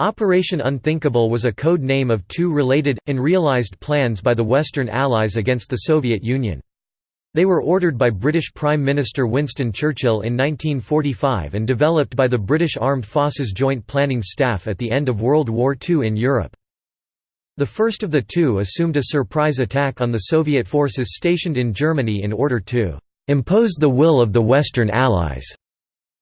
Operation Unthinkable was a code name of two related, unrealized plans by the Western Allies against the Soviet Union. They were ordered by British Prime Minister Winston Churchill in 1945 and developed by the British Armed Forces Joint Planning Staff at the end of World War II in Europe. The first of the two assumed a surprise attack on the Soviet forces stationed in Germany in order to "...impose the will of the Western Allies."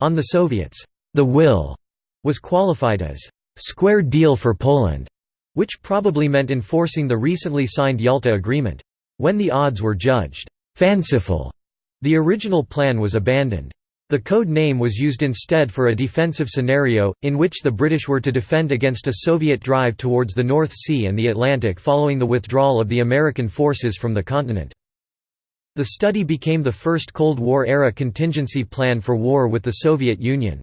on the Soviets. The will was qualified as square deal for Poland, which probably meant enforcing the recently signed Yalta Agreement. When the odds were judged fanciful, the original plan was abandoned. The code name was used instead for a defensive scenario, in which the British were to defend against a Soviet drive towards the North Sea and the Atlantic following the withdrawal of the American forces from the continent. The study became the first Cold War-era contingency plan for war with the Soviet Union.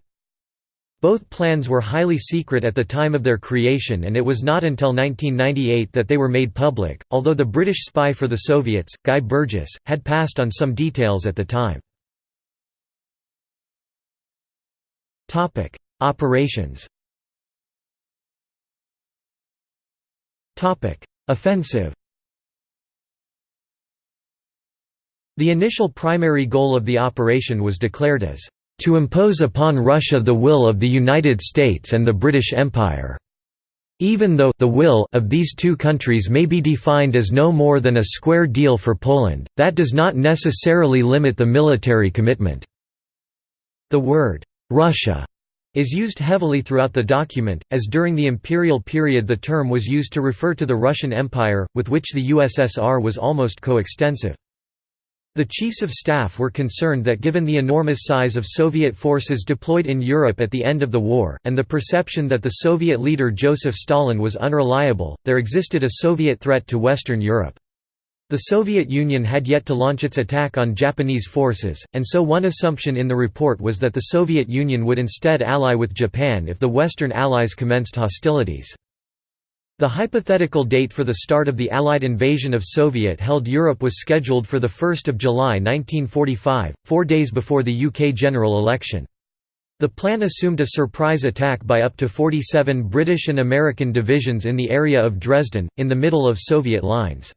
Both plans were highly secret at the time of their creation and it was not until 1998 that they were made public, although the British spy for the Soviets, Guy Burgess, had passed on some details at the time. Operations Offensive The initial primary goal of the operation was declared as to impose upon Russia the will of the United States and the British Empire. Even though the will of these two countries may be defined as no more than a square deal for Poland, that does not necessarily limit the military commitment. The word, Russia, is used heavily throughout the document, as during the imperial period the term was used to refer to the Russian Empire, with which the USSR was almost coextensive. The chiefs of staff were concerned that given the enormous size of Soviet forces deployed in Europe at the end of the war, and the perception that the Soviet leader Joseph Stalin was unreliable, there existed a Soviet threat to Western Europe. The Soviet Union had yet to launch its attack on Japanese forces, and so one assumption in the report was that the Soviet Union would instead ally with Japan if the Western Allies commenced hostilities. The hypothetical date for the start of the Allied invasion of Soviet-held Europe was scheduled for 1 July 1945, four days before the UK general election. The plan assumed a surprise attack by up to 47 British and American divisions in the area of Dresden, in the middle of Soviet lines.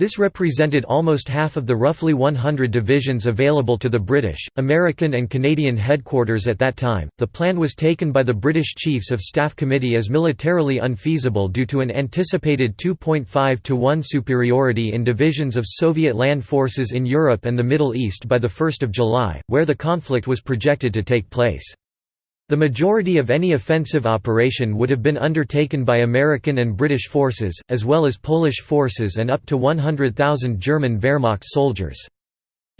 This represented almost half of the roughly 100 divisions available to the British, American, and Canadian headquarters at that time. The plan was taken by the British Chiefs of Staff Committee as militarily unfeasible due to an anticipated 2.5 to 1 superiority in divisions of Soviet land forces in Europe and the Middle East by 1 July, where the conflict was projected to take place. The majority of any offensive operation would have been undertaken by American and British forces, as well as Polish forces and up to 100,000 German Wehrmacht soldiers.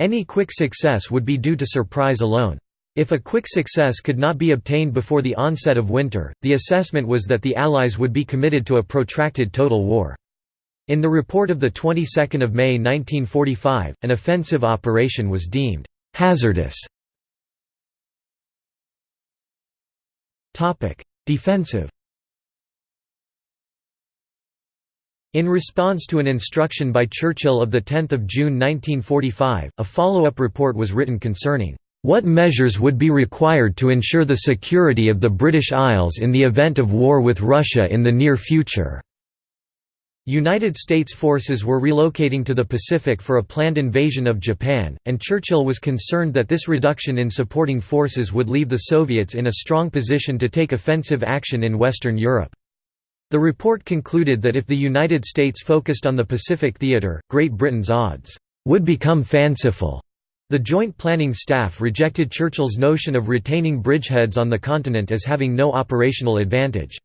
Any quick success would be due to surprise alone. If a quick success could not be obtained before the onset of winter, the assessment was that the Allies would be committed to a protracted total war. In the report of the 22nd of May 1945, an offensive operation was deemed hazardous Defensive In response to an instruction by Churchill of 10 June 1945, a follow-up report was written concerning what measures would be required to ensure the security of the British Isles in the event of war with Russia in the near future. United States forces were relocating to the Pacific for a planned invasion of Japan, and Churchill was concerned that this reduction in supporting forces would leave the Soviets in a strong position to take offensive action in Western Europe. The report concluded that if the United States focused on the Pacific theater, Great Britain's odds would become fanciful. The Joint Planning Staff rejected Churchill's notion of retaining bridgeheads on the continent as having no operational advantage.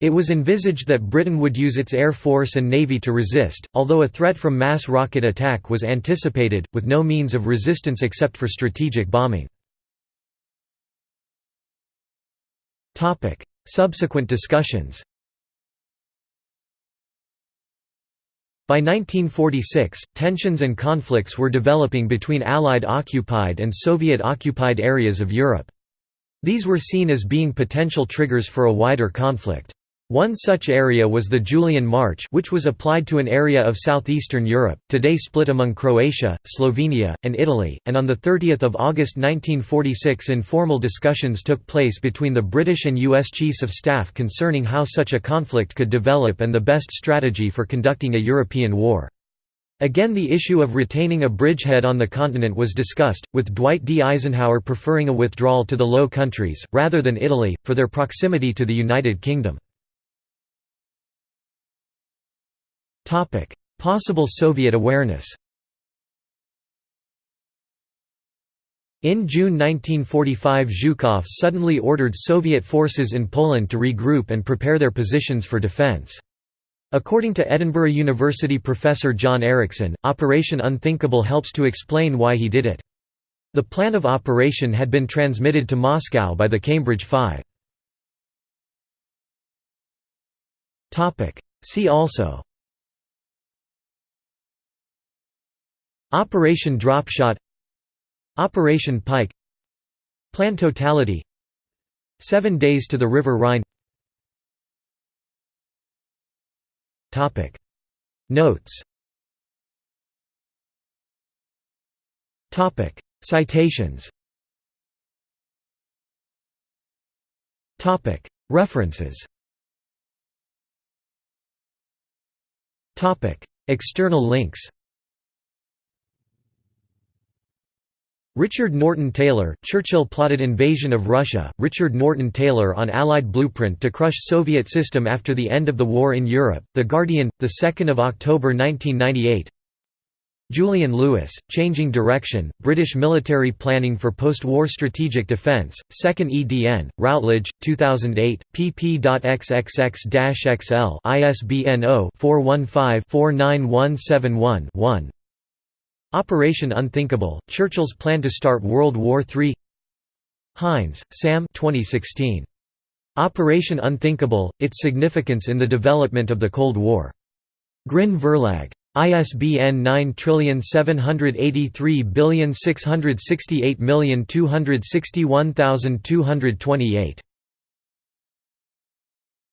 It was envisaged that Britain would use its air force and navy to resist, although a threat from mass rocket attack was anticipated, with no means of resistance except for strategic bombing. Subsequent discussions By 1946, tensions and conflicts were developing between Allied-occupied and Soviet-occupied areas of Europe. These were seen as being potential triggers for a wider conflict. One such area was the Julian March which was applied to an area of southeastern Europe, today split among Croatia, Slovenia, and Italy, and on 30 August 1946 informal discussions took place between the British and U.S. Chiefs of Staff concerning how such a conflict could develop and the best strategy for conducting a European war. Again the issue of retaining a bridgehead on the continent was discussed, with Dwight D. Eisenhower preferring a withdrawal to the Low Countries, rather than Italy, for their proximity to the United Kingdom. Possible Soviet awareness In June 1945 Zhukov suddenly ordered Soviet forces in Poland to regroup and prepare their positions for defense. According to Edinburgh University professor John Erickson, Operation Unthinkable helps to explain why he did it. The plan of operation had been transmitted to Moscow by the Cambridge Five. See also Operation Dropshot Operation Pike Plan Totality Seven Days to the River Rhine. Notes. Citations. References. External links Richard Norton Taylor, Churchill plotted invasion of Russia, Richard Norton Taylor on Allied blueprint to crush Soviet system after the end of the war in Europe, The Guardian, 2 October 1998 Julian Lewis, Changing Direction, British Military Planning for Post-War Strategic Defence, 2nd EDN, Routledge, 2008, pp.xxx-xl ISBN 0-415-49171-1 Operation Unthinkable, Churchill's Plan to Start World War III Hinds, Sam 2016. Operation Unthinkable, Its Significance in the Development of the Cold War. Grin Verlag. ISBN 97836682612612228.